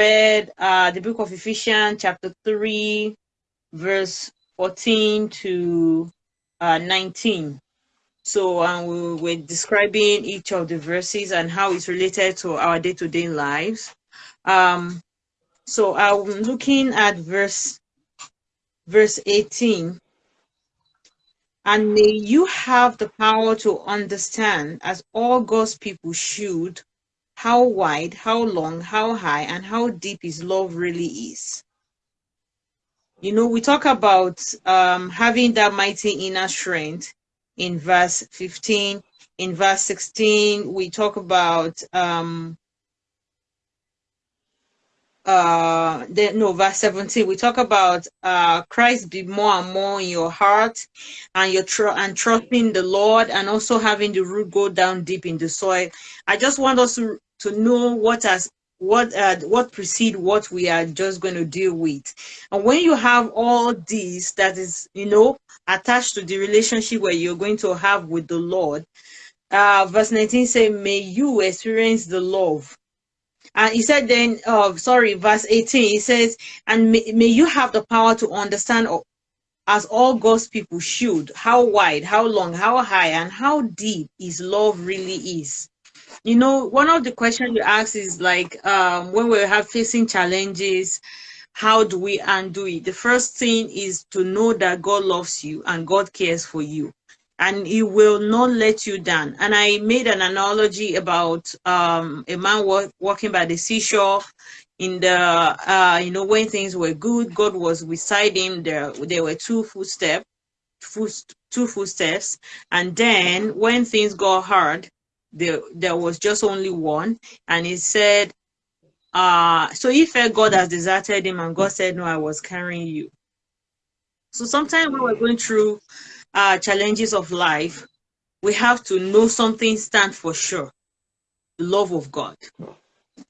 read uh, the book of Ephesians, chapter 3, verse 14 to uh, 19. So um, we were describing each of the verses and how it's related to our day-to-day -day lives. Um, so I'm looking at verse verse 18. And may you have the power to understand, as all God's people should, how wide, how long, how high, and how deep His love really is. You know, we talk about um, having that mighty inner strength in verse 15. In verse 16, we talk about um, uh the, no verse 17 we talk about uh christ be more and more in your heart and your tr- and trusting the lord and also having the root go down deep in the soil i just want us to to know what has what uh, what precede what we are just going to deal with. And when you have all these that is you know attached to the relationship where you're going to have with the lord uh verse 19 say may you experience the love. And he said then uh sorry verse 18 he says and may, may you have the power to understand as all god's people should how wide how long how high and how deep his love really is you know one of the questions you ask is like um, when we have facing challenges how do we undo it? The first thing is to know that god loves you and god cares for you and he will not let you down. And i made an analogy about um, a man walk, walking by the seashore in the uh, you know when things were good god was beside him there there were two footsteps foot, two footsteps and then when things got hard there there was just only one. And he said uh so he felt god has deserted him and god said no i was carrying you. So sometimes when we're going through uh challenges of life we have to know something stand for sure. The love of god.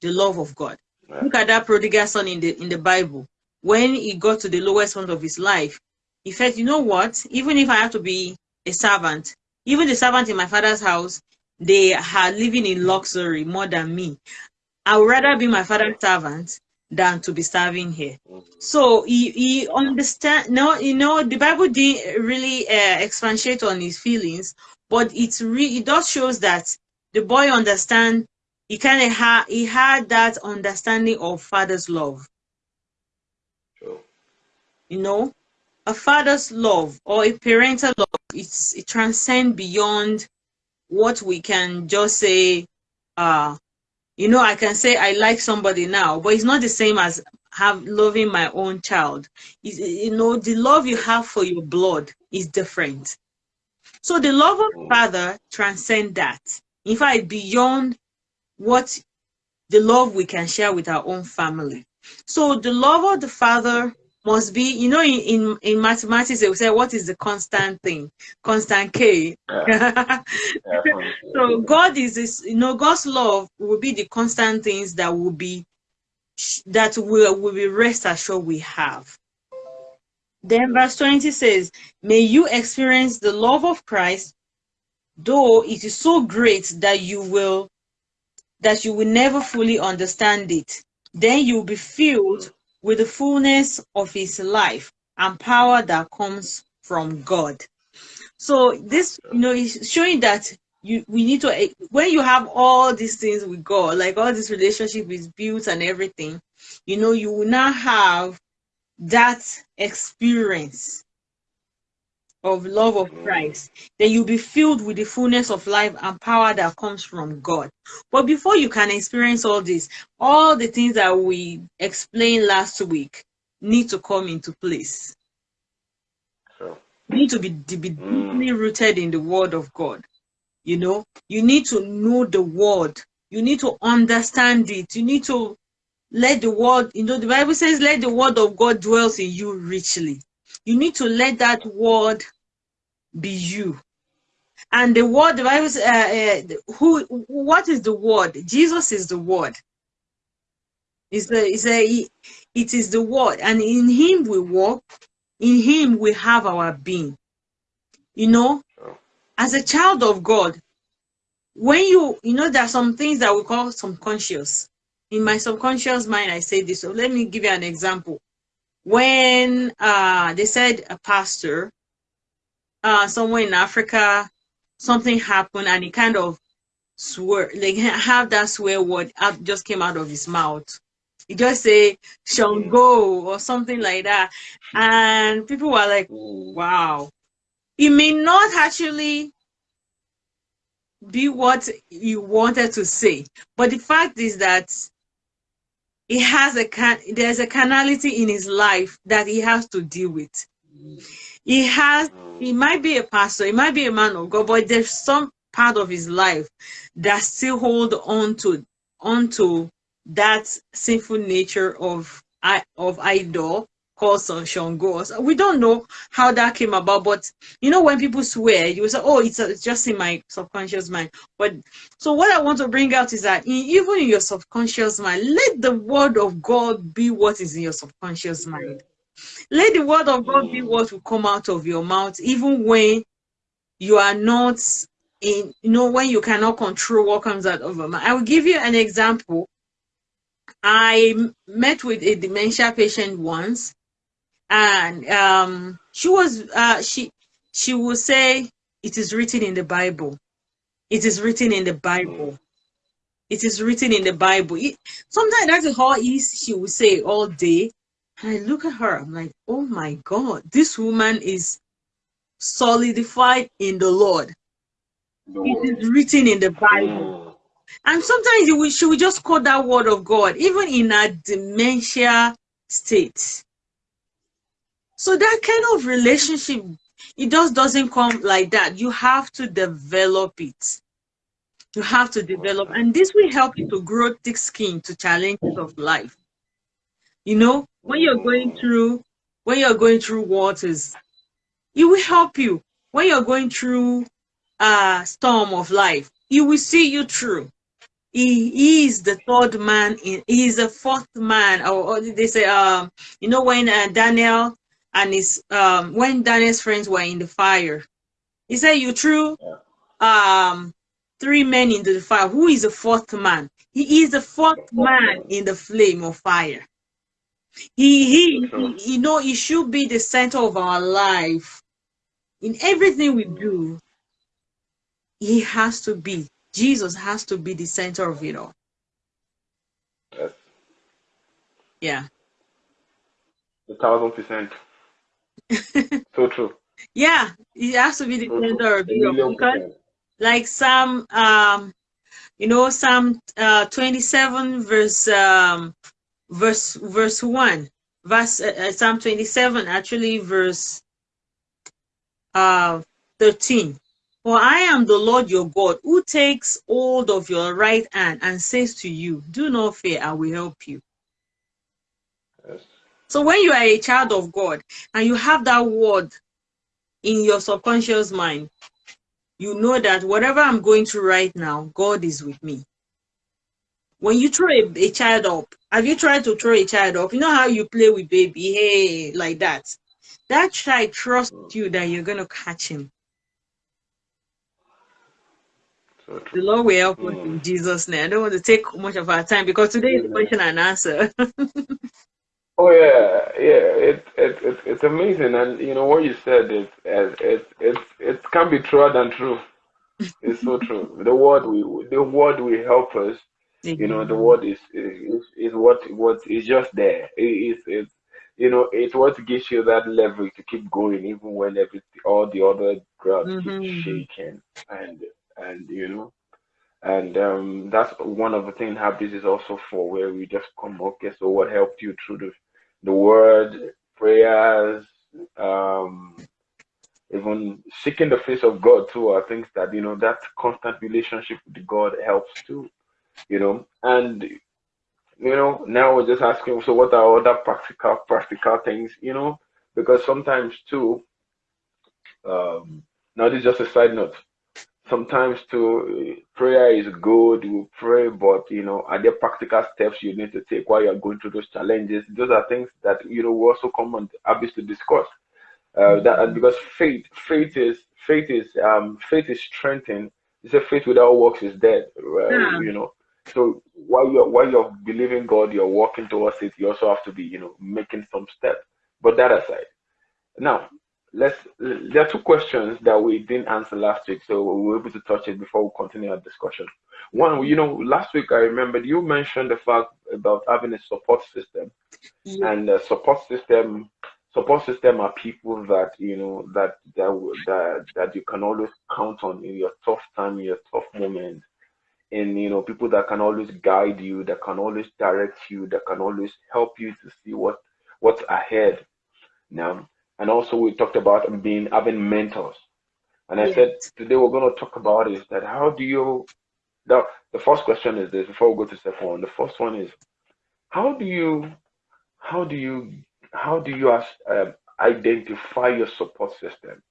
The love of god. Look at that prodigal son in the in the bible. When he got to the lowest point of his life he felt you know what? Even if i have to be a servant even the servant in my father's house they are living in luxury more than me. I would rather be my father's servant than to be serving here. So he, he understand no, you know, the Bible didn't really uh, expatiate on his feelings, but it's really it does shows that the boy understand he kind of had he had that understanding of father's love. Sure. You know, a father's love or a parental love, it's it transcends beyond what we can just say uh you know i can say i like somebody now but it's not the same as have loving my own child. It's, you know the love you have for your blood is different. So the love of father transcend that. In fact beyond what the love we can share with our own family. So the love of the father must be, you know, in, in, in mathematics, they will say, what is the constant thing? Constant K. Yeah. so God is this, you know, God's love will be the constant things that will be, that will, will be rest assured we have. Then verse 20 says, may you experience the love of Christ, though it is so great that you will, that you will never fully understand it. Then you'll be filled with the fullness of his life and power that comes from God. So this, you know, is showing that you we need to eh, when you have all these things with God, like all this relationship is built and everything, you know, you will now have that experience of love of Christ, then you'll be filled with the fullness of life and power that comes from God. But before you can experience all this, all the things that we explained last week need to come into place. Sure. You need to be, to be deeply mm. rooted in the word of God. You know, you need to know the word. You need to understand it. You need to let the word, you know, the Bible says, let the word of God dwells in you richly you need to let that word be you. And the word, the Bible uh, uh, who, what is the word? Jesus is the word. It's the, it's a, it is the word. And in him we walk, in him we have our being. You know, as a child of God, when you, you know, there are some things that we call subconscious. in my subconscious mind, I say this. So let me give you an example. When uh, they said a pastor uh, somewhere in Africa, something happened and he kind of swear, like have that swear word out, just came out of his mouth. He just say Shango or something like that. And people were like, wow. It may not actually be what you wanted to say. But the fact is that he has a can there's a carnality in his life that he has to deal with. He has he mm. might be a pastor, he might be a man of God, but there's some part of his life that still hold on to onto that sinful nature of of idol called Shango. We don't know how that came about, but you know, when people swear, you say, oh, it's, a, it's just in my subconscious mind. But so what I want to bring out is that in, even in your subconscious mind, let the word of God be what is in your subconscious mind. Let the word of God be what will come out of your mouth, even when you are not in, you know, when you cannot control what comes out of your mouth. I will give you an example. I met with a dementia patient once, and um, she was uh, she she will say it is written in the Bible. It is written in the Bible. It is written in the Bible. It, sometimes that's how she will say all day. And I look at her, I'm like, oh my God, this woman is solidified in the Lord. The it is written in the Bible. And sometimes she will just quote that word of God, even in a dementia state. So that kind of relationship, it just doesn't come like that. You have to develop it. You have to develop, and this will help you to grow thick skin to challenges of life. You know, when you're going through, when you're going through waters, it will help you. When you're going through a storm of life, it will see you through. He is the third man. In, he is the fourth man. Or, or they say, um, you know, when uh, Daniel and his um when Daniel's friends were in the fire. He said, You threw um three men into the fire. Who is the fourth man? He is the fourth man in the flame of fire. He he, he you know he should be the center of our life. In everything we do, he has to be. Jesus has to be the center of it all. Yes. Yeah. A thousand percent. so true. Yeah, it has to be the so center of because like Psalm um you know Psalm uh 27 verse um verse verse 1 verse uh, uh Psalm 27 actually verse uh 13 for I am the Lord your God who takes hold of your right hand and says to you do not fear I will help you. So when you are a child of God and you have that word in your subconscious mind, you know that whatever I'm going through right now, God is with me. When you throw a, a child up, have you tried to throw a child up? You know how you play with baby, hey, like that. That child trusts mm. you that you're going to catch him. the Lord will help us mm. in Jesus' name. I don't want to take much of our time because today is question and answer. Oh yeah, yeah. It's it, it, it's amazing, and you know what you said is it it it can be truer than true. It's so true. The word we the word will help us. You know, the word is is, is what what is just there. It is it's you know it's what gives you that leverage to keep going even when every all the other ground mm-hmm. keeps shaking and and you know and um, that's one of the things how this is also for where we just come okay so what helped you through the the word, prayers, um, even seeking the face of God too are things that you know that constant relationship with God helps too, you know. And you know now we're just asking, so what are other practical practical things, you know? Because sometimes too, um, now this is just a side note sometimes to prayer is good you pray but you know are there practical steps you need to take while you're going through those challenges those are things that you know we also come on obviously discuss uh, that because faith faith is faith is um faith is strengthened it's a faith without works is dead uh, yeah. you know So while you're while you're believing God, you're walking towards it. You also have to be, you know, making some steps. But that aside, now let's. There are two questions that we didn't answer last week, so we were able to touch it before we continue our discussion. One, you know, last week I remembered you mentioned the fact about having a support system, Yeah. and the support system support system are people that you know that that that that you can always count on in your tough time, in your tough moment and you know people that can always guide you, that can always direct you, that can always help you to see what what's ahead. Now, and also we talked about being having mentors, and I Yes. said today we're going to talk about is that how do you the the first question is this before we go to step one. The first one is how do you how do you how do you um, identify your support system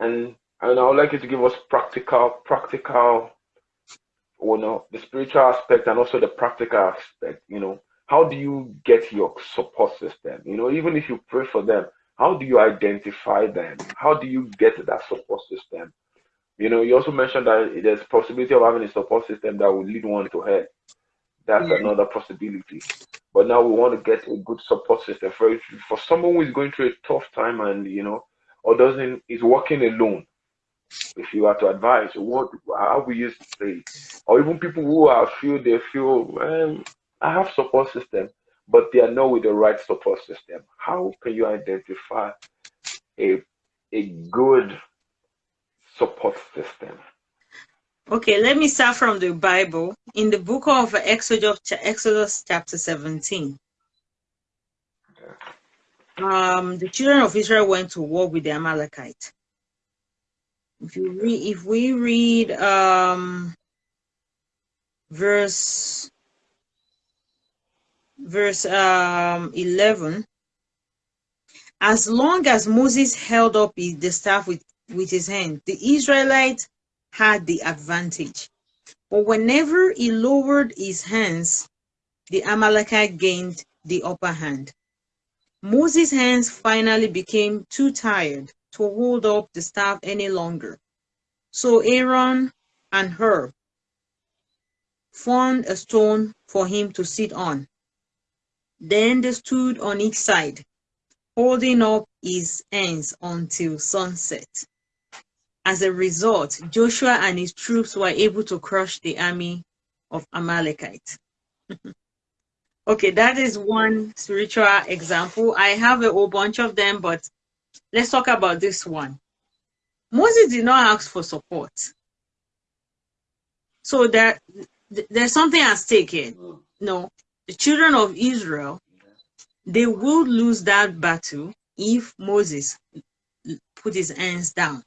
and and i would like you to give us practical practical you know the spiritual aspect and also the practical aspect you know how do you get your support system you know even if you pray for them how do you identify them how do you get that support system you know you also mentioned that there's possibility of having a support system that will lead one to hell that's Yeah. another possibility. But now we want to get a good support system for for someone who is going through a tough time and you know, or doesn't is working alone. If you are to advise, what how we used to say, or even people who are feel they feel um, I have support system, but they are not with the right support system. How can you identify a a good support system? Okay, let me start from the Bible. In the book of Exodus, Exodus chapter 17, um, the children of Israel went to war with the Amalekite. If you read, if we read um, verse verse um, 11, as long as Moses held up the staff with, with his hand, the Israelites had the advantage. But whenever he lowered his hands, the Amalekite gained the upper hand. Moses' hands finally became too tired to hold up the staff any longer. So Aaron and Hur found a stone for him to sit on. Then they stood on each side, holding up his hands until sunset. As a result, Joshua and his troops were able to crush the army of Amalekite. okay, that is one spiritual example. I have a whole bunch of them, but let's talk about this one. Moses did not ask for support. So there, there's something at stake here. No, the children of Israel, they would lose that battle if Moses put his hands down.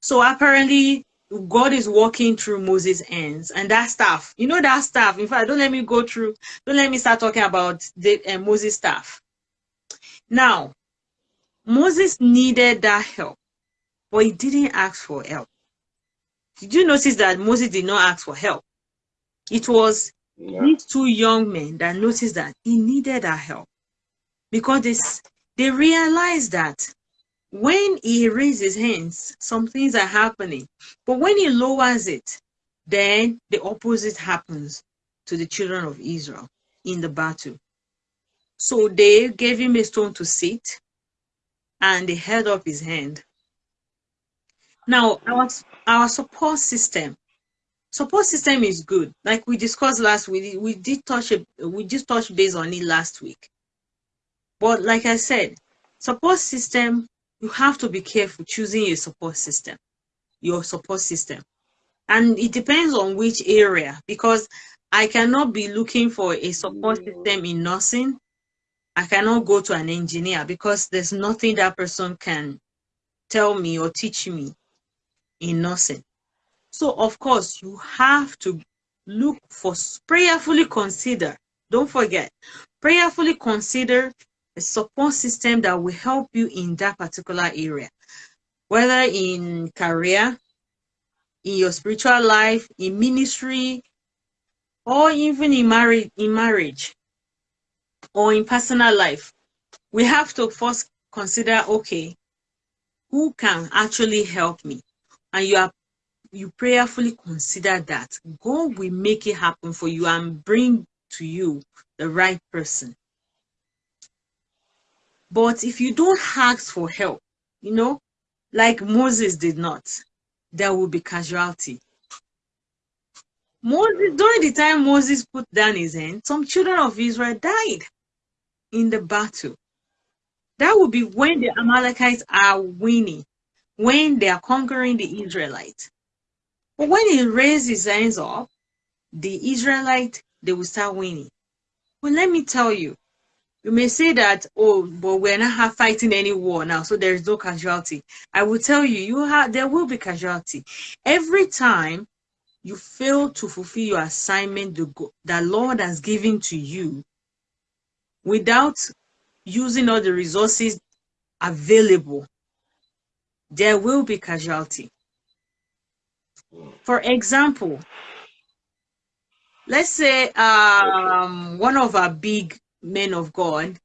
So apparently, God is walking through Moses' hands and that staff. You know that staff. In fact, don't let me go through. Don't let me start talking about the uh, Moses staff. Now, Moses needed that help, but he didn't ask for help. Did you notice that Moses did not ask for help? It was Yeah. these two young men that noticed that he needed our help because they, they realized that when he raises hands, some things are happening. But when he lowers it, then the opposite happens to the children of Israel in the battle. So they gave him a stone to sit and they held up his hand. Now, our, our support system support system is good. Like we discussed last week we did touch we just touched base on it last week. But like i said support system you have to be careful choosing your support system your support system. And it depends on which area because i cannot be looking for a support system in nursing. I cannot go to an engineer because there's nothing that person can tell me or teach me in nursing so, of course, you have to look for prayerfully consider. Don't forget, prayerfully consider a support system that will help you in that particular area, whether in career, in your spiritual life, in ministry, or even in marriage, in marriage, or in personal life. We have to first consider, okay, who can actually help me? And you are you prayerfully consider that, God will make it happen for you and bring to you the right person. But if you don't ask for help, you know, like Moses did not, there will be casualty. Moses, during the time Moses put down his hand, some children of Israel died in the battle. That will be when the Amalekites are winning, when they are conquering the Israelites. But when he raised his hands up, the Israelite, they will start winning. Well, let me tell you, you may say that, oh, but we're not fighting any war now, so there is no casualty. I will tell you, you have there will be casualty. Every time you fail to fulfill your assignment the, the Lord has given to you without using all the resources available, there will be casualty. For example, let's say um, one of our big men of God,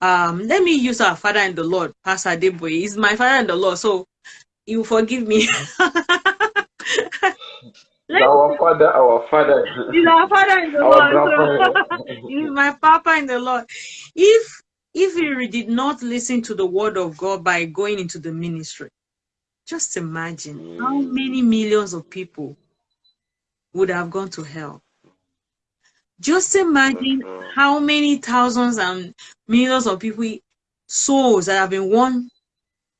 um, let me use our father in the Lord, Pastor Adeboye. He's my father in the Lord, so you forgive me. our father, our father. He's our father in the Lord. he's my papa in the Lord. If if he did not listen to the word of God by going into the ministry, just imagine mm. how many millions of people would have gone to hell. Just imagine how many thousands and millions of people, souls that have been won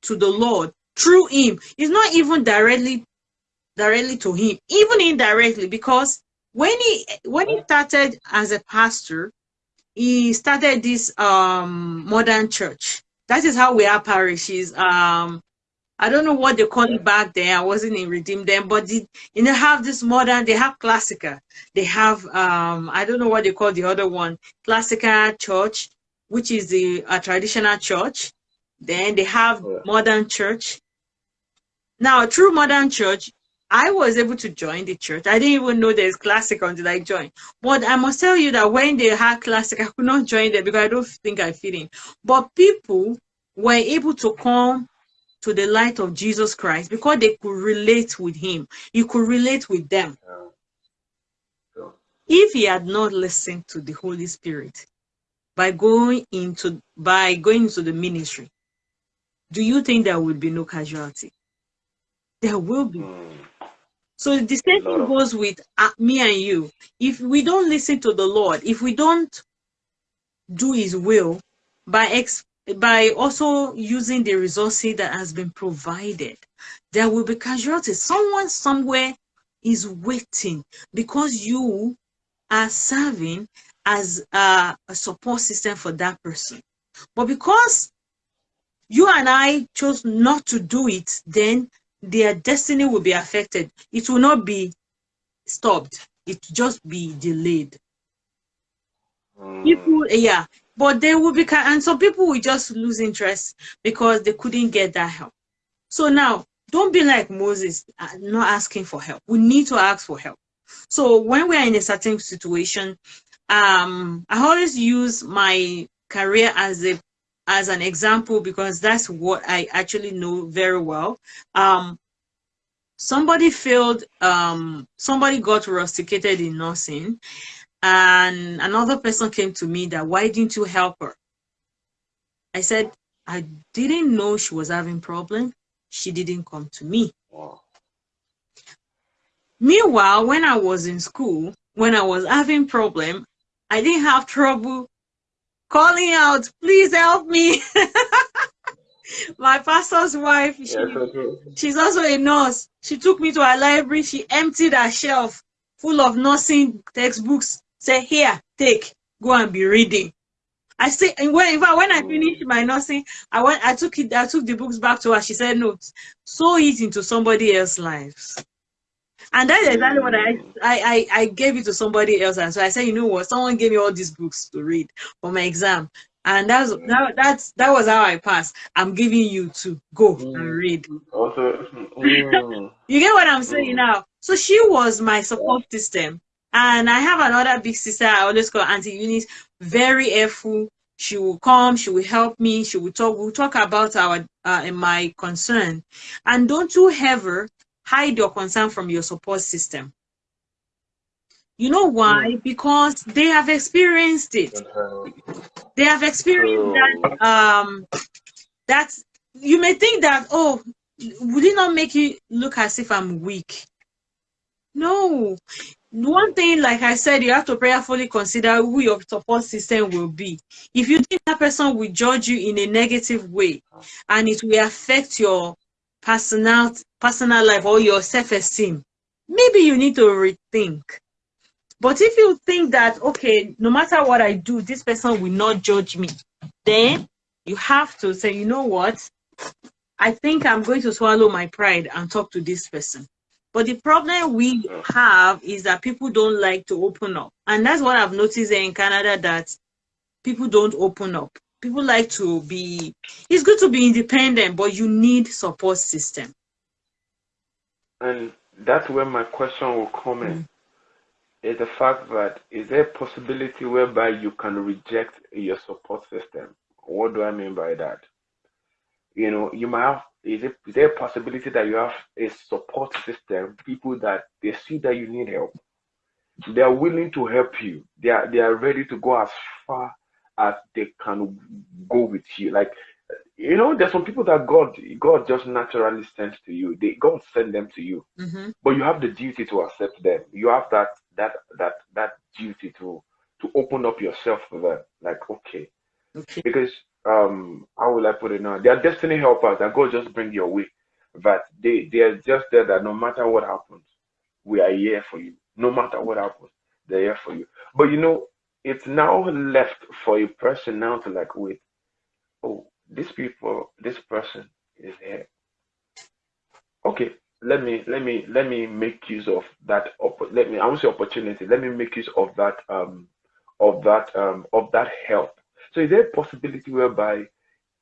to the Lord through him. It's not even directly directly to him, even indirectly, because when he when he started as a pastor, he started this um modern church. That is how we are parishes. Um I don't know what they call it back then. I wasn't in Redeem then, but the, you know, have this modern, they have Classica. They have, um, I don't know what they call the other one, Classica Church, which is the a traditional church. Then they have yeah. modern church. Now, through modern church, I was able to join the church. I didn't even know there's classic until I joined. But I must tell you that when they had classic, I could not join them because I don't think I fit in. But people were able to come to the light of Jesus Christ because they could relate with him. You could relate with them. If he had not listened to the Holy Spirit by going into by going into the ministry, do you think there would be no casualty? There will be. Hmm. So the same thing goes with uh, me and you. If we don't listen to the Lord, if we don't do His will by ex by also using the resources that has been provided, there will be casualties. Someone somewhere is waiting because you are serving as a, a support system for that person. But because you and I chose not to do it, then their destiny will be affected. It will not be stopped. It just be delayed. Mm. People, yeah, but they will be, and some people will just lose interest because they couldn't get that help. So now, don't be like Moses, uh, not asking for help. We need to ask for help. So when we are in a certain situation, um, I always use my career as a as an example because that's what I actually know very well. Um, somebody failed, um, somebody got rusticated in nursing, and another person came to me that, why didn't you help her? I said, I didn't know she was having problem. She didn't come to me. Wow. Meanwhile, when I was in school, when I was having problem, I didn't have trouble calling out, please help me. My pastor's wife, she, she's also a nurse. She took me to her library. She emptied her shelf full of nursing textbooks. Say, here, take, go and be reading. I say, and when, in fact, when I oh. finished my nursing, I went, I took it, I took the books back to her. She said, no, sow it into somebody else's lives. And that's exactly what I, I, I, gave it to somebody else. And so I said, you know what? Someone gave me all these books to read for my exam. And that's that, that's that was how I passed. I'm giving you to go mm. and read. Also, mm. you get what I'm saying mm. now? So she was my support system. And I have another big sister, I always call Auntie Eunice, very helpful. She will come, she will help me, she will talk, we'll talk about our uh, my concern. And don't you ever hide your concern from your support system. You know why? Mm. Because they have experienced it. They have experienced that um that you may think that oh would it not make you look as if I'm weak? No. One thing, like I said, you have to prayerfully consider who your support system will be. If you think that person will judge you in a negative way and it will affect your personal personal life or your self-esteem, maybe you need to rethink. But if you think that okay, no matter what I do, this person will not judge me, then you have to say, you know what? I think I'm going to swallow my pride and talk to this person. But the problem we have is that people don't like to open up. And that's what I've noticed in Canada that people don't open up. People like to be, it's good to be independent, but you need support system. And that's where my question will come in. Mm. Is the fact that is there a possibility whereby you can reject your support system? What do I mean by that? You know, you might have is, it, is there a possibility that you have a support system, people that they see that you need help, they are willing to help you. They are they are ready to go as far as they can go with you. Like you know, there's some people that God God just naturally sent to you. They God send them to you, mm-hmm. but you have the duty to accept them. You have that that that that duty to to open up yourself for them. Like okay, okay. because um how will I put it now? They are destiny helpers that God just bring your way. But they they are just there that no matter what happens, we are here for you. No matter what happens, they're here for you. But you know, it's now left for a person now to like wait. Oh, this people, this person is here. Okay, let me let me let me make use of that. Let me I won't opportunity. Let me make use of that um of that um of that help so is there a possibility whereby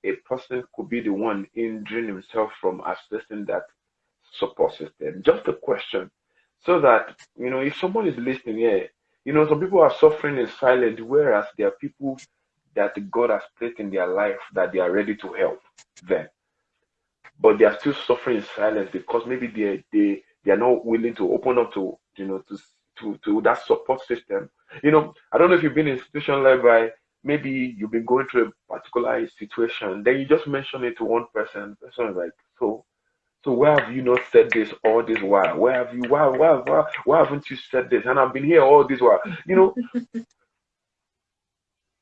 a person could be the one injuring himself from accessing that support system? Just a question. So that, you know, if someone is listening here, you know, some people are suffering in silence, whereas there are people that God has placed in their life that they are ready to help them. But they are still suffering in silence because maybe they they they are not willing to open up to you know to to to that support system. You know, I don't know if you've been in a situation like by maybe you've been going through a particular situation, then you just mention it to one person. The person is like, so, so why have you not said this all this while? Where have you? Why, why, why, why haven't you said this? And I've been here all this while. You know,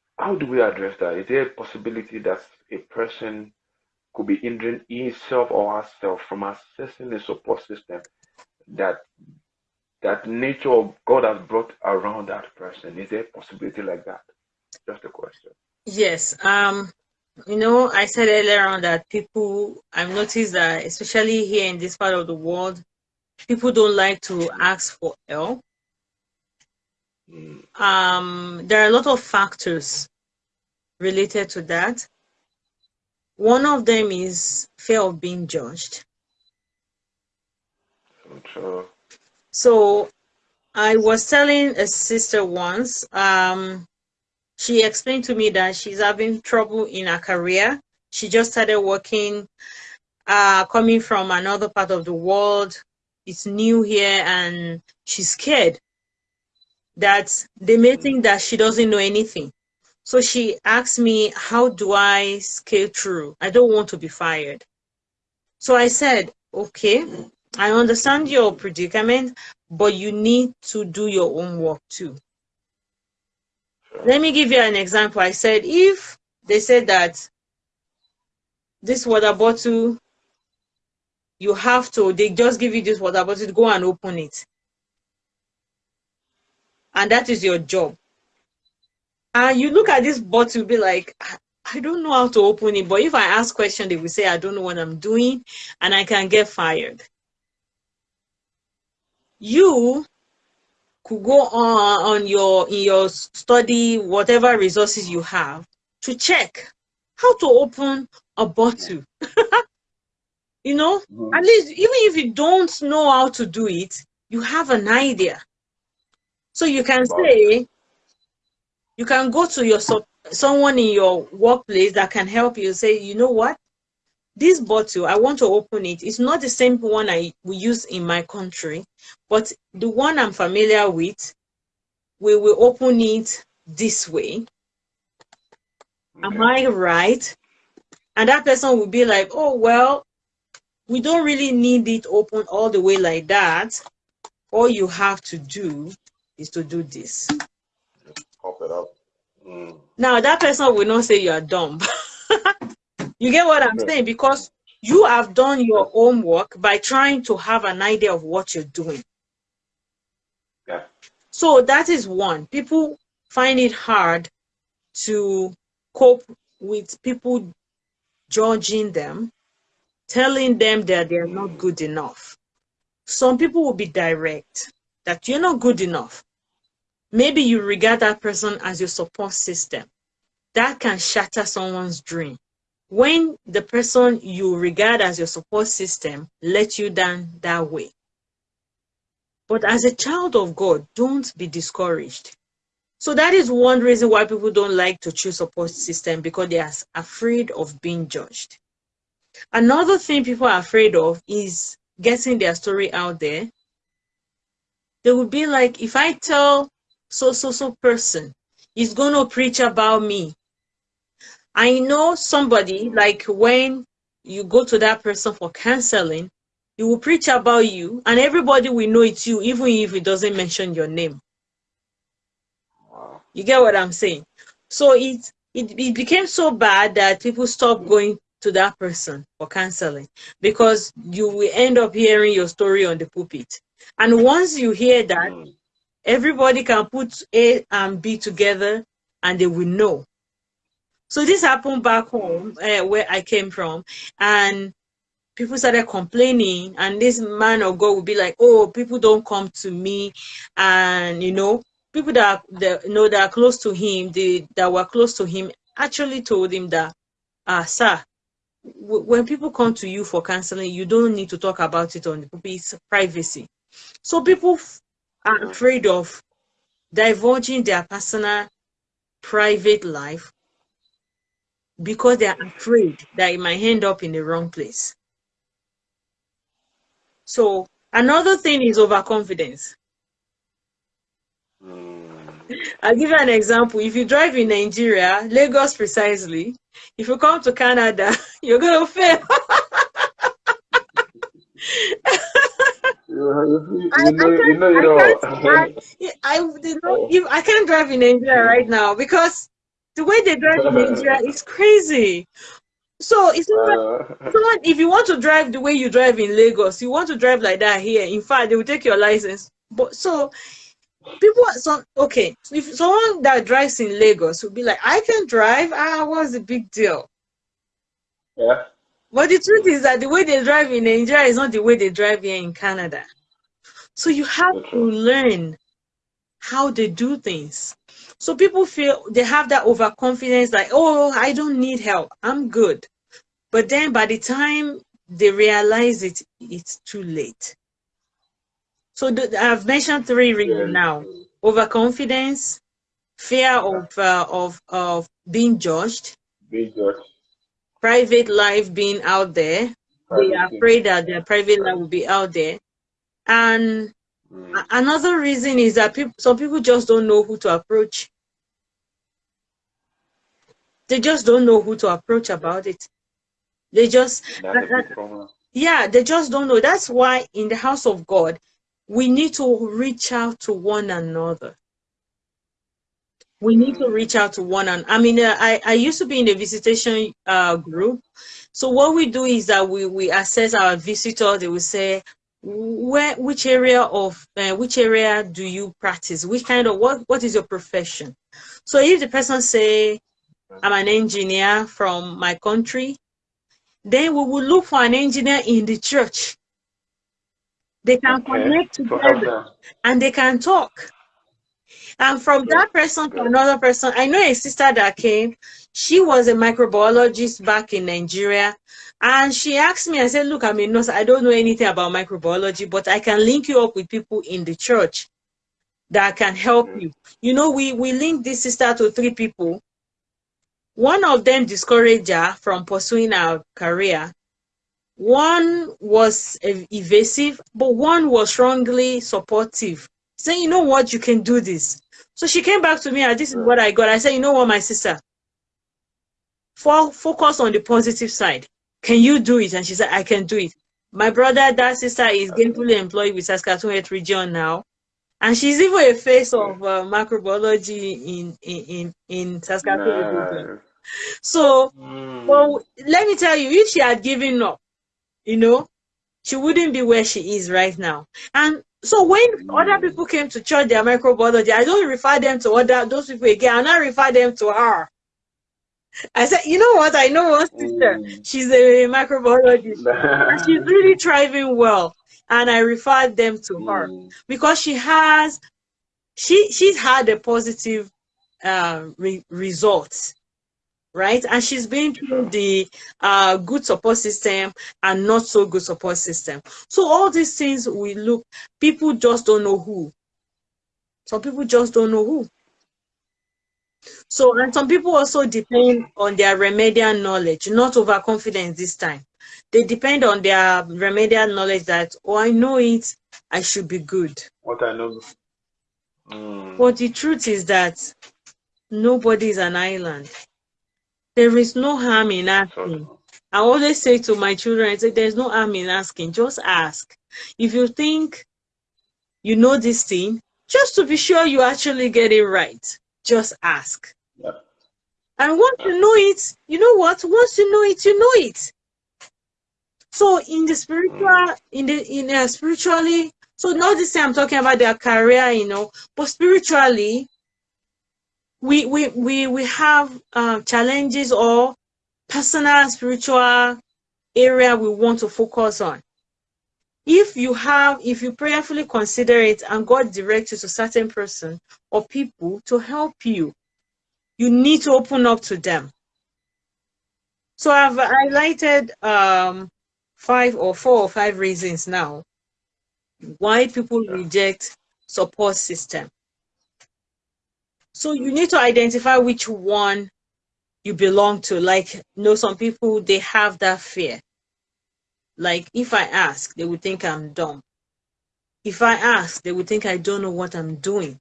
how do we address that? Is there a possibility that a person could be hindering himself or herself from accessing the support system that that nature of God has brought around that person? Is there a possibility like that? Just a question. Yes. Um, you know, I said earlier on that people, I've noticed that, especially here in this part of the world, people don't like to ask for help. Mm. Um, there are a lot of factors related to that. One of them is fear of being judged. So So I was telling a sister once, um, she explained to me that she's having trouble in her career. She just started working, uh, coming from another part of the world. It's new here and she's scared that they may think that she doesn't know anything. So she asked me, how do I scale through? I don't want to be fired. So I said, okay, I understand your predicament, but you need to do your own work too. Let me give you an example. I said, if they said that this water bottle, you have to, they just give you this water bottle, go and open it. And that is your job. And you look at this bottle, be like, I don't know how to open it. But if I ask question, they will say, I don't know what I'm doing, and I can get fired. You could go on on your in your study whatever resources you have to check how to open a bottle. You know? Mm-hmm. at least even if you don't know how to do it you have an idea. So you can say you can go to your someone in your workplace that can help you say you know what this bottle, I want to open it. It's not the same one I we use in my country, but the one I'm familiar with, we will open it this way. Okay. Am I right? And that person will be like, oh, well, we don't really need it open all the way like that. All you have to do is to do this. pop it up. Mm. Now, that person will not say you are dumb. you get what I'm saying? Because you have done your homework by trying to have an idea of what you're doing. Yeah. So that is one. People find it hard to cope with people judging them telling them that they're not good enough. Some people will be direct, that you're not good enough. Maybe you regard that person as your support system. That can shatter someone's dream. When the person you regard as your support system let you down that way. But as a child of God, don't be discouraged. So that is one reason why people don't like to choose support system because they are afraid of being judged. Another thing people are afraid of is getting their story out there. They would be like, if I tell so so so person, he's going to preach about me. I know somebody like when you go to that person for counseling, he will preach about you, and everybody will know it's you, even if it doesn't mention your name. You get what I'm saying? So it, it it became so bad that people stopped going to that person for counseling because you will end up hearing your story on the pulpit. And once you hear that, mm. everybody can put A and B together and they will know. So this happened back home uh, where I came from, and people started complaining. And this man of God would be like, "Oh, people don't come to me," and you know, people that, that you know that are close to him, they that were close to him, actually told him that, "Ah, sir, when people come to you for counseling, you don't need to talk about it on the. It's privacy. So people are afraid of divulging their personal, private life because they are afraid that it might end up in the wrong place. So another thing is overconfidence. Mm. I'll give you an example. If you drive in Nigeria, Lagos precisely, if you come to Canada, you're gonna fail. I, I can't drive in Nigeria right now because the way they drive in Nigeria is crazy. So it's not, uh, so if you want to drive the way you drive in Lagos, you want to drive like that here. In fact, they will take your license. But so people some okay if someone that drives in lagos would be like i can drive ah what's the big deal yeah but the truth is that the way they drive in nigeria is not the way they drive here in canada so you have to learn how they do things so people feel they have that overconfidence like oh i don't need help. I'm good. But then by the time they realize it it's too late. So the, I've mentioned three reasons now: overconfidence, fear of uh, of of being judged, being judged, private life being out there. Private they are afraid that their private life will be out there, and mm. another reason is that people, some people just don't know who to approach. They just don't know who to approach about it. They just yeah, they just don't know. That's why in the house of God, we need to reach out to one another. We need to reach out to one another. I mean, uh, I, I used to be in a visitation uh, group. So what we do is that we, we assess our visitor. They will say, where, which area of, uh, which area do you practice? Which kind of, what, what is your profession? So if the person say, I'm an engineer from my country, then we will look for an engineer in the church they can okay. connect together and they can talk. And from that person to another person, I know a sister that came. She was a microbiologist back in Nigeria. And she asked me, I said, look, I'm a nurse. I don't know anything about microbiology, but I can link you up with people in the church that can help mm -hmm. you. You know, we, we linked this sister to three people. One of them discouraged her from pursuing her career one was evasive, but one was strongly supportive, saying, you know what, you can do this. So she came back to me and this is what I got. I said, you know what, my sister, focus on the positive side. Can you do it? And she said, I can do it. My brother, that sister is gainfully employed with Saskatoon Health region now. And she's even a face of uh, microbiology in, in, in, in Saskatoon region. So, mm. well, let me tell you, if she had given up, you know, she wouldn't be where she is right now. And so when mm. other people came to church their microbiology, I don't refer them to other those people again. I refer them to her. I said, you know what? I know one sister. Mm. She's a microbiologist. and she's really thriving well. And I referred them to mm. her because she has, she she's had a positive uh, re results right? And she's been through the uh, good support system and not so good support system. So all these things we look, people just don't know who. Some people just don't know who. So, and some people also depend on their remedial knowledge, not overconfidence this time. They depend on their remedial knowledge that, oh, I know it, I should be good. What I know. Mm. But the truth is that nobody is an island. There is no harm in asking. I always say to my children, I say, there's no harm in asking. Just ask. If you think you know this thing, just to be sure you actually get it right, just ask. Yeah. And once you know it, you know what? Once you know it, you know it. So in the spiritual, mm. in the in a spiritually, so not this time I'm talking about their career, you know, but spiritually, we we we we have uh, challenges or personal spiritual area we want to focus on if you have if you prayerfully consider it and god directs you to certain person or people to help you you need to open up to them so i've highlighted um five or four or five reasons now why people reject support system so you need to identify which one you belong to. Like, you know, some people, they have that fear. Like, if I ask, they would think I'm dumb. If I ask, they would think I don't know what I'm doing.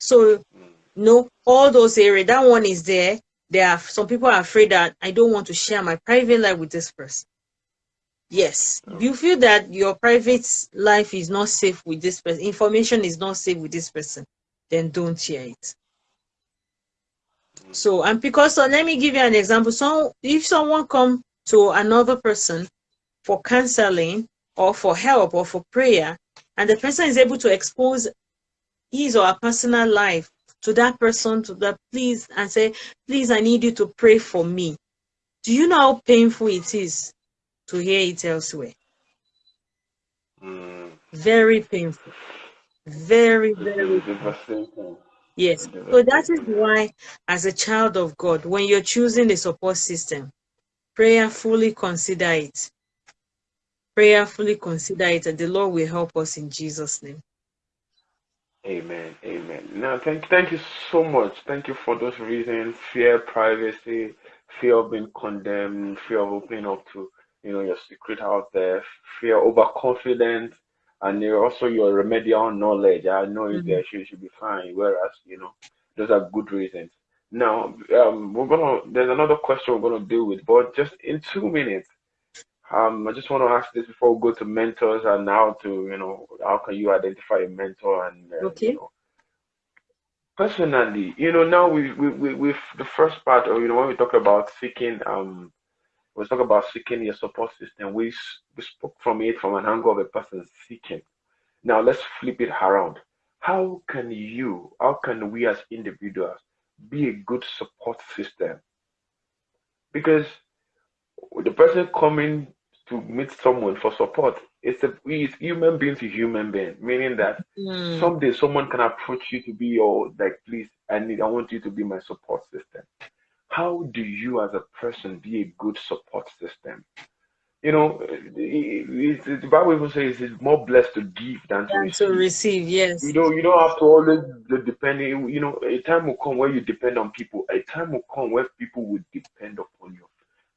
So, hmm. no, all those areas, that one is there. There are some people are afraid that I don't want to share my private life with this person. Yes, if you hmm. feel that your private life is not safe with this person, information is not safe with this person, then don't share it. Hmm. So, and because, so let me give you an example. So if someone come to another person for counseling or for help or for prayer, and the person is able to expose his or her personal life to that person, to that please, and say, please, I need you to pray for me. Do you know how painful it is to hear it elsewhere? Mm. Very painful. Very, very. Yes. So that is why, as a child of God, when you're choosing the support system, prayerfully consider it. Prayerfully consider it, and the Lord will help us in Jesus' name. Amen. Amen. Now, thank, thank you so much. Thank you for those reasons: fear, privacy, fear of being condemned, fear of opening up to you know your secret out there, fear, overconfidence, and also your remedial knowledge. I know mm-hmm. there she should be fine. Whereas you know those are good reasons. Now um, we're gonna. There's another question we're gonna deal with, but just in two minutes. Um, I just want to ask this before we go to mentors and how to, you know, how can you identify a mentor and, uh, okay. You know, personally, you know, now we, we, we, with the first part, or, you know, when we talk about seeking um we talk about seeking your support system. We, we spoke from it from an angle of a person seeking. Now let's flip it around. How can you, how can we as individuals be a good support system? Because the person coming to meet someone for support, it's a it's human being to human being, meaning that mm. someday someone can approach you to be your like, please, I need, I want you to be my support system how do you as a person be a good support system? You know, the Bible even says it's more blessed to give than, than to, receive. to receive. Yes. You know, you don't have to always depend. You know, a time will come where you depend on people. A time will come where people will depend upon you.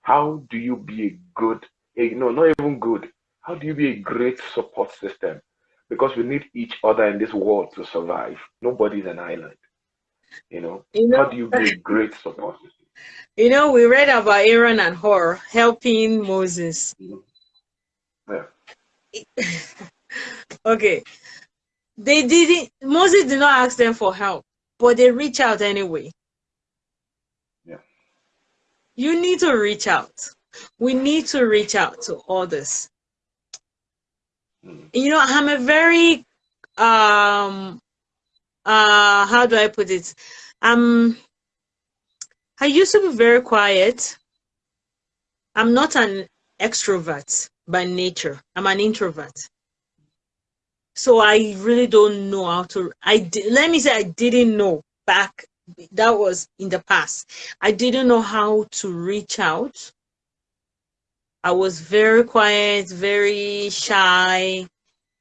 How do you be a good a, no, not even good. How do you be a great support system? Because we need each other in this world to survive. Nobody's an island. You know, you know how do you be a great support system? You know, we read about Aaron and Hur helping Moses. Yeah. okay. They didn't Moses did not ask them for help, but they reach out anyway. Yeah. You need to reach out. We need to reach out to others. Mm. You know, I'm a very um uh how do I put it? Um I used to be very quiet. I'm not an extrovert by nature. I'm an introvert. So I really don't know how to. I let me say I didn't know back. That was in the past. I didn't know how to reach out. I was very quiet, very shy.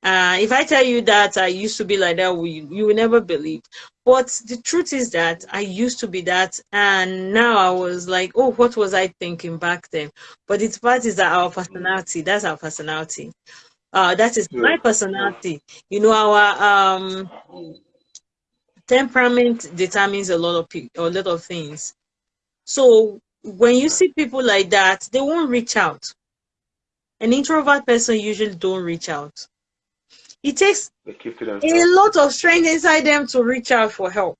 Uh, if I tell you that I used to be like that, you, you will never believe. But the truth is that I used to be that, and now I was like, oh, what was I thinking back then? But it's part is that our personality. That's our personality. Uh, that is my personality. You know, our um, temperament determines a lot of a lot of things. So when you see people like that, they won't reach out. An introvert person usually don't reach out. It takes a lot of strength inside them to reach out for help.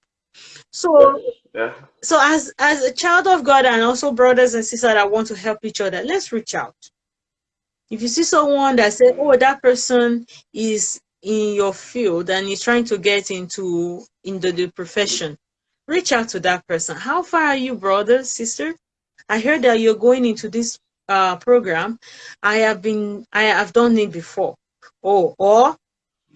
So, yeah. so as as a child of God and also brothers and sisters that want to help each other, let's reach out. If you see someone that say, "Oh, that person is in your field and is trying to get into into the profession," reach out to that person. How far are you, brother, sister? I heard that you're going into this uh, program. I have been, I have done it before. Oh, or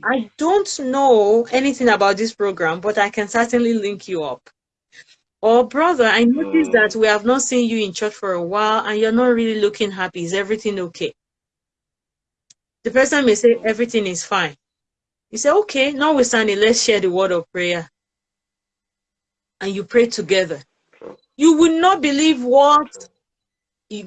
I don't know anything about this program, but I can certainly link you up. Or, brother, I noticed mm. that we have not seen you in church for a while and you're not really looking happy. Is everything okay? The person may say everything is fine. You say, okay, notwithstanding, let's share the word of prayer. And you pray together. You will not believe what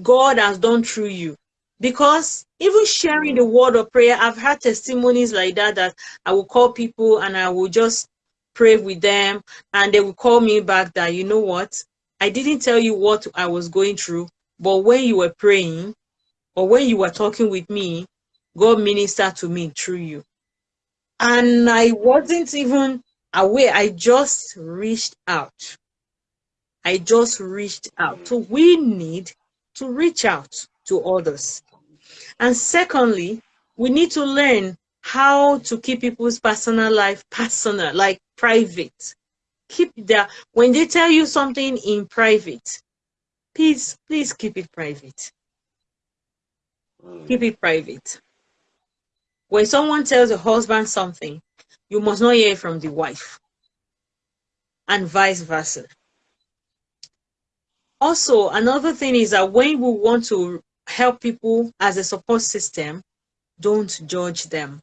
God has done through you. Because even sharing the word of prayer, I've had testimonies like that that I will call people and I will just pray with them and they will call me back that, you know what, I didn't tell you what I was going through, but when you were praying or when you were talking with me, God ministered to me through you. And I wasn't even aware, I just reached out. I just reached out. So we need to reach out to others. And secondly, we need to learn how to keep people's personal life personal, like private. Keep their, when they tell you something in private, please, please keep it private. Keep it private. When someone tells a husband something, you must not hear from the wife, and vice versa. Also, another thing is that when we want to help people as a support system, don't judge them.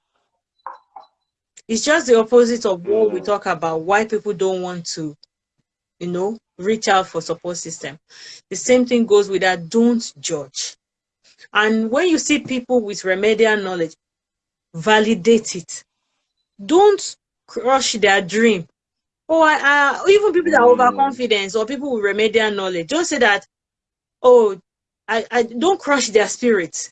It's just the opposite of what we mm. talk about, why people don't want to, you know, reach out for support system. The same thing goes with that, don't judge. And when you see people with remedial knowledge, validate it. Don't crush their dream. Or uh, even people that are mm. overconfident or people with remedial knowledge, don't say that, oh, I, I don't crush their spirits.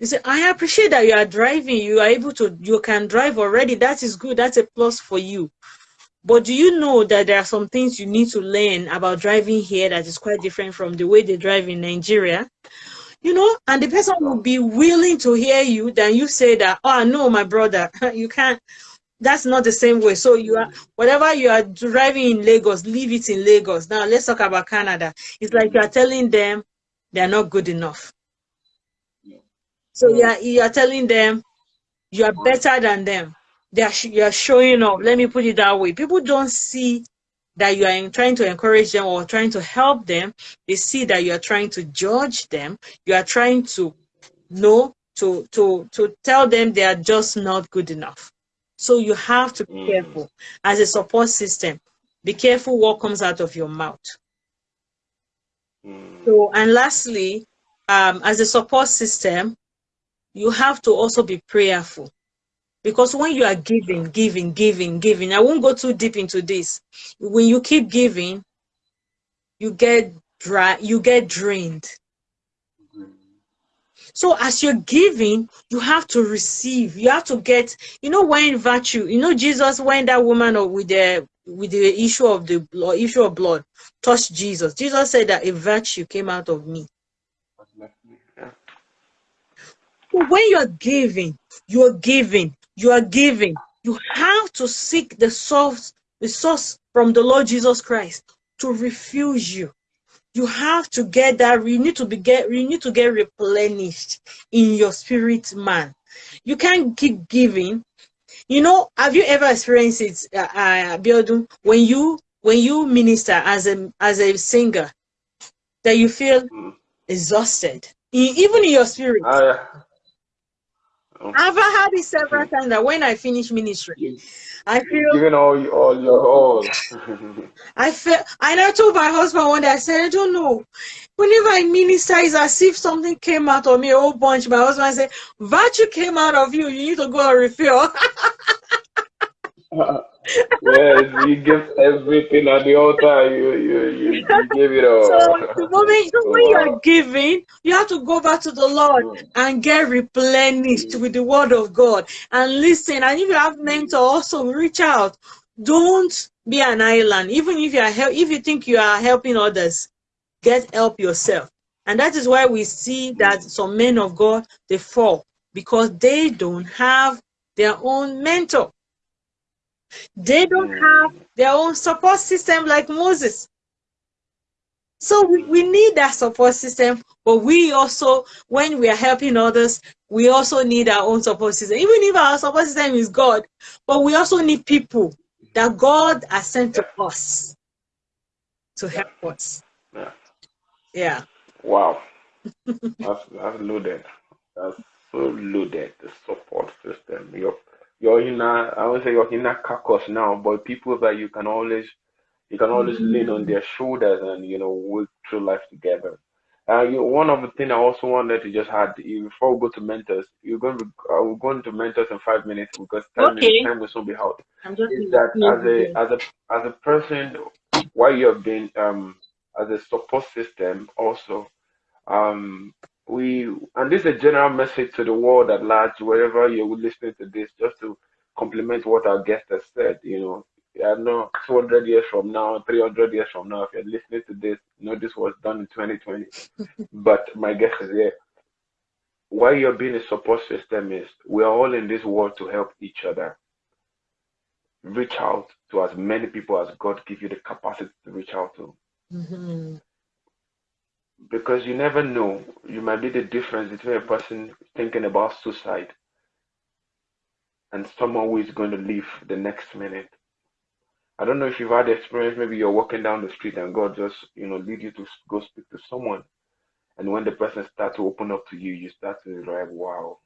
You say, I appreciate that you are driving, you are able to, you can drive already. That is good. That's a plus for you. But do you know that there are some things you need to learn about driving here that is quite different from the way they drive in Nigeria? You know, and the person will be willing to hear you than you say that, oh, no, my brother, you can't. That's not the same way. So you are whatever you are driving in Lagos, leave it in Lagos. Now let's talk about Canada. It's like you are telling them they are not good enough. So you are, you are telling them you are better than them. They are you are showing up. Let me put it that way. People don't see that you are trying to encourage them or trying to help them. They see that you are trying to judge them. You are trying to know to to to tell them they are just not good enough. So you have to be mm. careful as a support system. Be careful what comes out of your mouth. So, and lastly, um, as a support system, you have to also be prayerful. Because when you are giving, giving, giving, giving, I won't go too deep into this. When you keep giving, you get dry, you get drained. So as you're giving, you have to receive. You have to get, you know, when virtue, you know, Jesus, when that woman or with the with the issue of the blood, issue of blood touched Jesus. Jesus said that a virtue came out of me. So when you're giving, you're giving, you are giving. You have to seek the source, the source from the Lord Jesus Christ to refuse you you have to get that you need to be get you need to get replenished in your spirit man you can't keep giving you know have you ever experienced it uh, uh when you when you minister as a as a singer that you feel mm. exhausted even in your spirit uh, I've had it several times that when I finish ministry, I feel giving all all your all. I feel and I know told my husband one day, I said, I don't know. Whenever I minister, it's as if something came out of me, a whole bunch. My husband said, Virtue came out of you, you need to go and refill. yes, you give everything at the altar. You you you, you give it all. So the moment so when you are giving, you have to go back to the Lord and get replenished with the word of God and listen. And if you have mentor, also reach out. Don't be an island. Even if you are if you think you are helping others, get help yourself. And that is why we see that some men of God they fall because they don't have their own mentor. They don't have their own support system like Moses. So we, we need that support system, but we also, when we are helping others, we also need our own support system. Even if our support system is God, but we also need people that God has sent to us to help us. Yeah. Yeah. Wow. that's, that's loaded. That's so loaded, the support system. Your your inner I won't say your inner carcass now, but people that you can always you can always mm-hmm. lean on their shoulders and you know work through life together. Uh, you, one of the things I also wanted to just add before we go to mentors, you're going to uh, we're going to mentors in five minutes because time, okay. time will soon be out. I'm just Is that as a as a as a person, while you have been um as a support system also, um we and this is a general message to the world at large, wherever you're listening to this, just to complement what our guest has said. You know, I know 200 years from now, 300 years from now, if you're listening to this, you know this was done in 2020. but my guess is here. Why you're being a support system is we are all in this world to help each other. Reach out to as many people as God give you the capacity to reach out to. Mm-hmm because you never know. You might be the difference between a person thinking about suicide and someone who is going to leave the next minute. I don't know if you've had the experience. Maybe you're walking down the street and God just, you know, lead you to go speak to someone. And when the person starts to open up to you, you start to like, wow.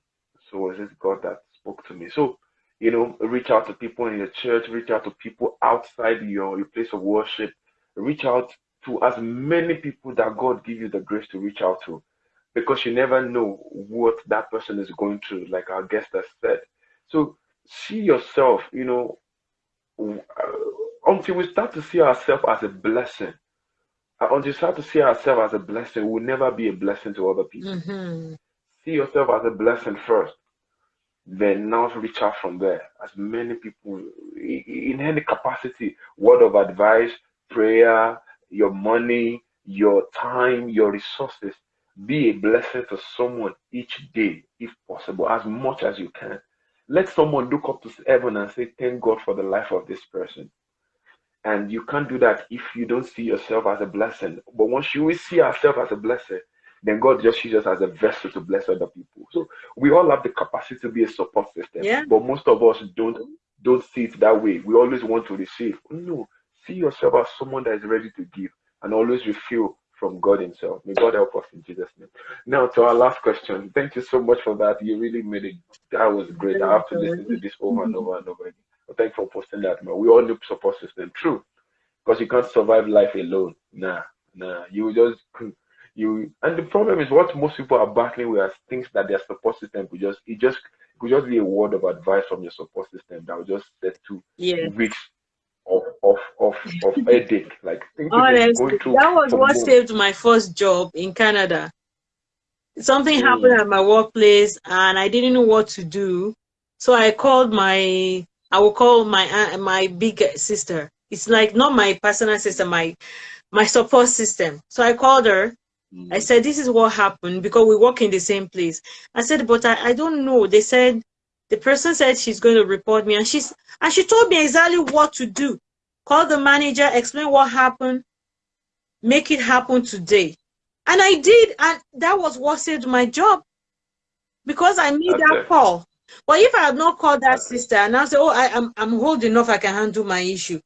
So is this God that spoke to me? So, you know, reach out to people in your church, reach out to people outside your, your place of worship, reach out to as many people that God give you the grace to reach out to because you never know what that person is going through, like our guest has said. So see yourself, you know, uh, until we start to see ourselves as a blessing. Uh, until we start to see ourselves as a blessing, we'll never be a blessing to other people. Mm-hmm. See yourself as a blessing first, then now reach out from there. As many people in any capacity, word of advice, prayer, your money, your time, your resources. Be a blessing to someone each day, if possible, as much as you can. Let someone look up to heaven and say, Thank God for the life of this person. And you can't do that if you don't see yourself as a blessing. But once you see yourself as a blessing, then God just uses us as a vessel to bless other people. So we all have the capacity to be a support system. Yeah. But most of us don't don't see it that way. We always want to receive. No, See yourself as someone that is ready to give and always refill from God Himself. May God help us in Jesus' name. Now to our last question. Thank you so much for that. You really made it. That was great. I have to listen to this over and over and over again. But thanks for posting that, man. We all need support system. True. Because you can't survive life alone. Nah, nah. You just you and the problem is what most people are battling with are things that their support system could just it just could just be a word of advice from your support system that will just set to Yeah. weeks of of of, of headache. Like Honestly, that was what months. saved my first job in Canada. Something Mm. happened at my workplace and I didn't know what to do. So I called my, I will call my aunt- my big sister. It's like not my personal sister, my my support system. So I called her. Mm. I said, this is what happened because we work in the same place. I said, but I, I don't know. They said the person said she's going to report me and she's and she told me exactly what to do. Call the manager, explain what happened, make it happen today. And I did, and that was what saved my job because I made That's that call. But if I had not called that That's sister and I said, Oh, I, I'm I'm old enough, I can handle my issue,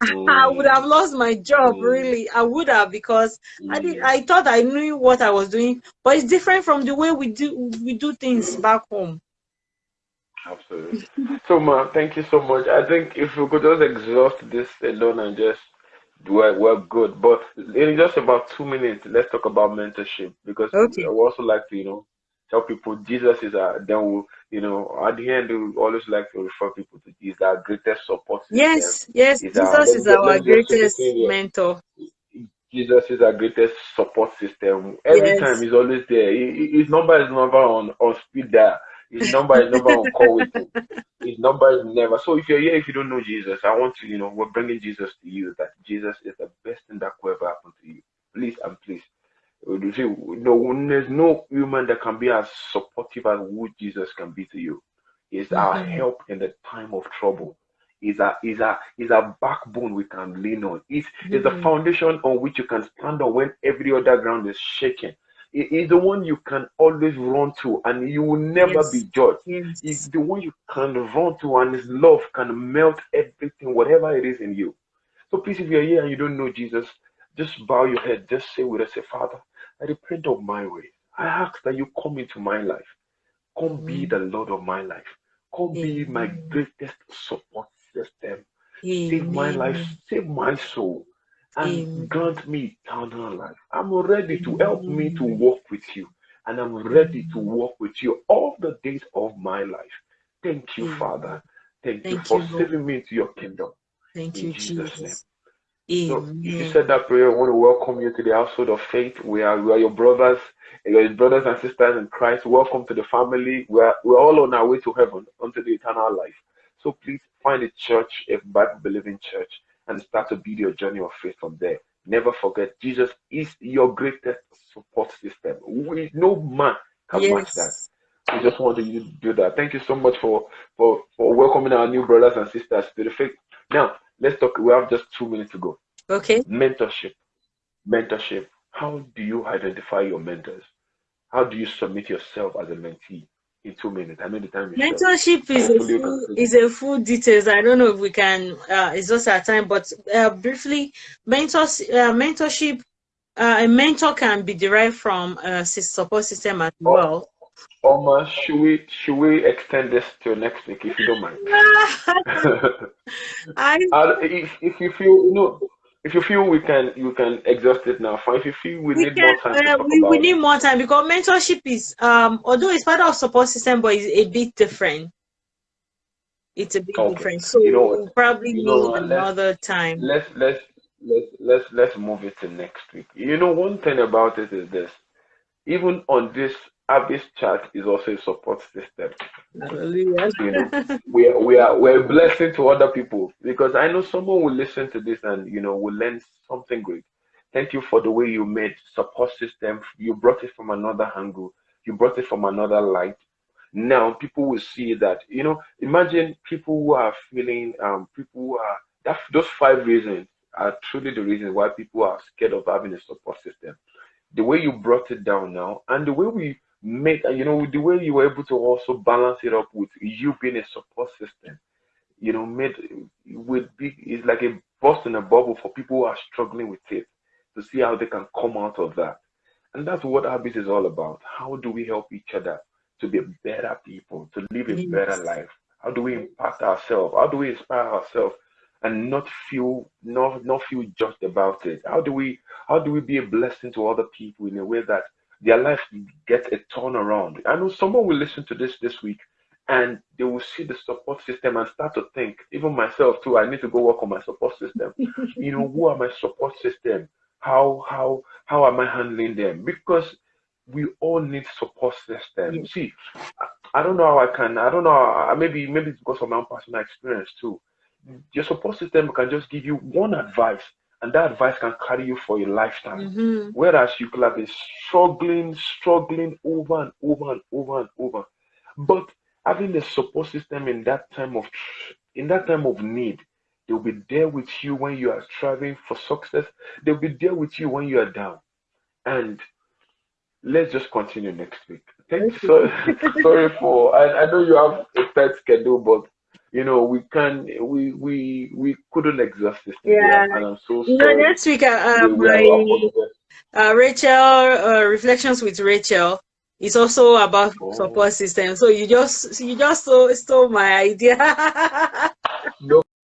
I would have Mm. lost my job, Mm. really. I would have because I did Mm. I thought I knew what I was doing, but it's different from the way we do we do things back home. Absolutely. So, ma, thank you so much. I think if we could just exhaust this alone and just we're, we're good. But in just about two minutes, let's talk about mentorship because Okay. I also like to, you know, tell people Jesus is our, then we'll, you know, at the end, we always like to refer people to Jesus, our greatest support system. Yes, yes, our, Jesus let is our just greatest mentor. Jesus is our greatest support system. Every time he's always there. He- he- His number is never on, on speed dial. His number is never on call waiting. His number is never. So if you're here, if you don't know Jesus, I want to, you know, we're bringing Jesus to you. That Jesus is the best thing that could ever happen to you. Please and please. You see, no, there's no human that can be as supportive as who Jesus can be to you. He's our Mhm. help in the time of trouble. He's a, he's a, he's a backbone we can lean on. He's, he's a Mhm. foundation on which you can stand on when every other ground is shaking. He- He's the one you can always run to and you will never Yes. be judged. He's the one you can run to and his love can melt everything, whatever it is in you. So please, if you're here and you don't know Jesus, just bow your head. Just say with us, say, Father, I repent of my way. I ask that you come into my life. Come be mm. the Lord of my life. Come be my greatest support system. Save my life, save my soul, and grant me eternal life. I'm ready to help me to walk with you, and I'm ready to walk with you all the days of my life. Thank you. Father. Thank you for you, saving me into your kingdom. Thank In you, Jesus' name. Jesus. So if you said that prayer, I want to welcome you to the household of faith. We are we are your brothers, your brothers and sisters in Christ. Welcome to the family. We are we're all on our way to heaven, unto the eternal life. So please find a church, a Bible believing church, and start to build your journey of faith from there. Never forget, Jesus is your greatest support system. We, no man can match that. Yes. We just want you to do that. Thank you so much for, for, for welcoming our new brothers and sisters to the faith. Now, let's talk. We have just two minutes to go. Okay. Mentorship. Mentorship. How do you identify your mentors? How do you submit yourself as a mentee? In two minutes. I know the time is. Mentorship is a you full is a full details. I don't know if we can. Uh, it's just our time, but uh, briefly, mentors uh, mentorship. Uh, a mentor can be derived from a support system as Oh, well. Oma, should we should we extend this to next week if you don't mind? I if if you feel no, if you feel we can you can exhaust it now. Fine. If you feel we we need can more time uh, we, we need more time because mentorship is um although it's part of support system, but it's a bit different. It's a bit okay. different. So You know we'll probably You know need what? Let's another time. let's let's let's let's let's move it to next week. You know, one thing about it is this. Even on this Abyss chat is also a support system. Hallelujah. You know, we are we are we're a blessing to other people because I know someone will listen to this and you know will learn something great. Thank you for the way you made support system. You brought it from another angle. You brought it from another light. Now people will see that. You know, imagine people who are feeling um people who are that those five reasons are truly the reasons why people are scared of having a support system the way you brought it down now and the way we made you know the way you were able to also balance it up with you being a support system you know made with big it's like a burst in a bubble for people who are struggling with it to see how they can come out of that. And that's what habit is all about. How do we help each other to be better people to live a better life? How do we impact ourselves? How do we inspire ourselves and not feel not not feel just about it? How do we how do we be a blessing to other people in a way that their life gets a turnaround? I know someone will listen to this this week and they will see the support system and start to think, even myself too, I need to go work on my support system. you know, who are my support system? How how how am I handling them? Because we all need support system. Yes. See, I, I, don't know how I can. I don't know. Maybe maybe it's because of my own personal experience too. Your support system can just give you one advice, and that advice can carry you for a lifetime. Mm-hmm. Whereas you could have been struggling, struggling over and over and over and over. But having a support system in that time of in that time of need, they'll be there with you when you are striving for success. They'll be there with you when you are down. And let's just continue next week. Thanks. So, sorry for. I, I know you have a tight schedule, but you know we can we we we couldn't exhaust this. Yeah, and I'm so sorry. Know, next week, uh, um, my uh, Rachel uh, reflections with Rachel is also about oh. support system. So you just you just stole, stole my idea. no